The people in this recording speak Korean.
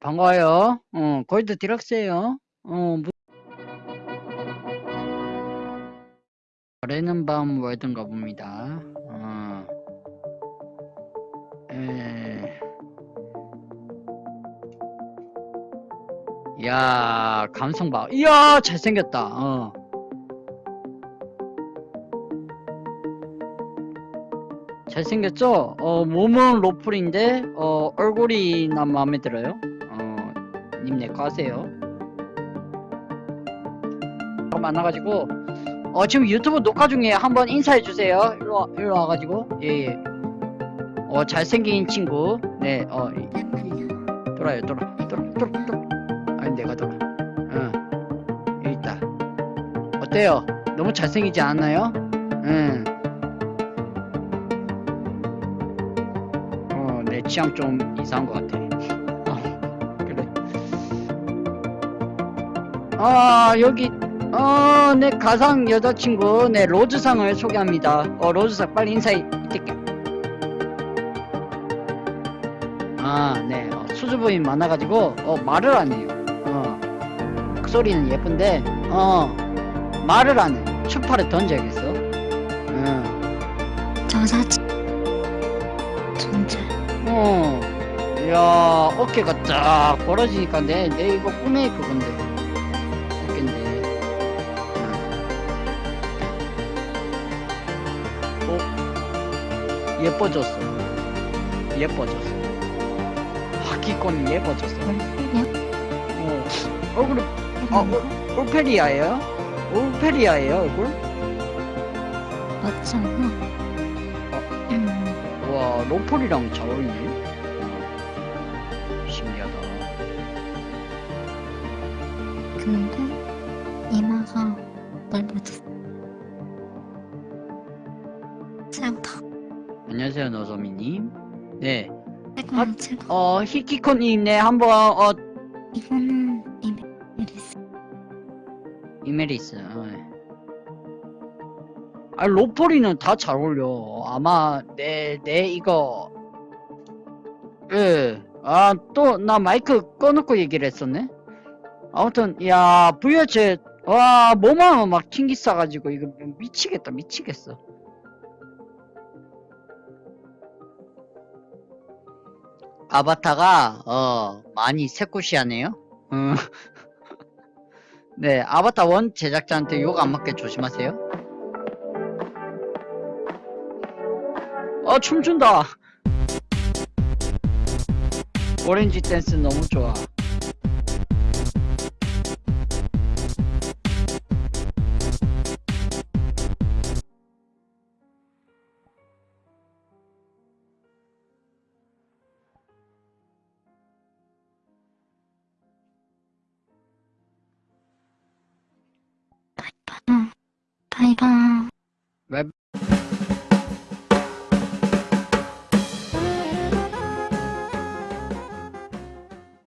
반가워요. 어, 골드 디럭스예요. 어, 무... 거래는 밤 월든가 봅니다. 어. 에... 야 감성 봐. 이야 잘생겼다. 어. 잘생겼죠? 어, 몸은 로플인데 어, 얼굴이 난 마음에 들어요. 어, 님 내거 하세요. 많아가지고 어 지금 유튜브 녹화 중에 한번 인사해 주세요. 일로 와, 일로 와가지고 예예. 어 잘생긴 친구 네어 돌아요 돌아 돌아 돌아 돌아 아니 내가 돌아. 응 여기 있다. 어때요? 너무 잘생기지 않나요? 응. 어, 내 취향 좀 이상한 것 같아. 아, 여기, 어, 내 가상 여자친구, 내 로즈상을 소개합니다. 어, 로즈상, 빨리 인사해. 이때게. 아, 네. 어, 수줍음이 많아가지고, 어, 말을 안 해요. 어, 그 소리는 예쁜데, 어, 말을 안 해. 추파를 던져야겠어. 응. 저 사진 존재 어, 야 어깨가 쫙 벌어지니까 내, 내 이거 꿈에 그건데. 예뻐졌어. 예뻐졌어. 하기권이 예뻐졌어. 어, 얼굴이, 어, 올- 올페리아예요? 올페리아예요, 얼굴? 맞지 않나? 음, 와, 로폴이랑 잘 어울리네. 어, 신기하다. 근데 이마가 넓어졌어 안녕하세요, 노소미님. 네. 제가 어, 히키코님, 네, 한번, 어, 이거는 이메리스 이메리스. 어, 네. 아, 로폴이는 다 잘 어울려. 아마, 내, 내, 이거. 예. 아, 또, 나 마이크 꺼놓고 얘기를 했었네? 아무튼, 야, VH, 와, 뭐만 막 튕기 싸가지고, 이거 미치겠다, 미치겠어. 아바타가, 어, 많이 새꼬시하네요? 음. 네, 아바타 원 제작자한테 욕 안 맞게 조심하세요. 어, 춤춘다! 오렌지 댄스 너무 좋아. 바이바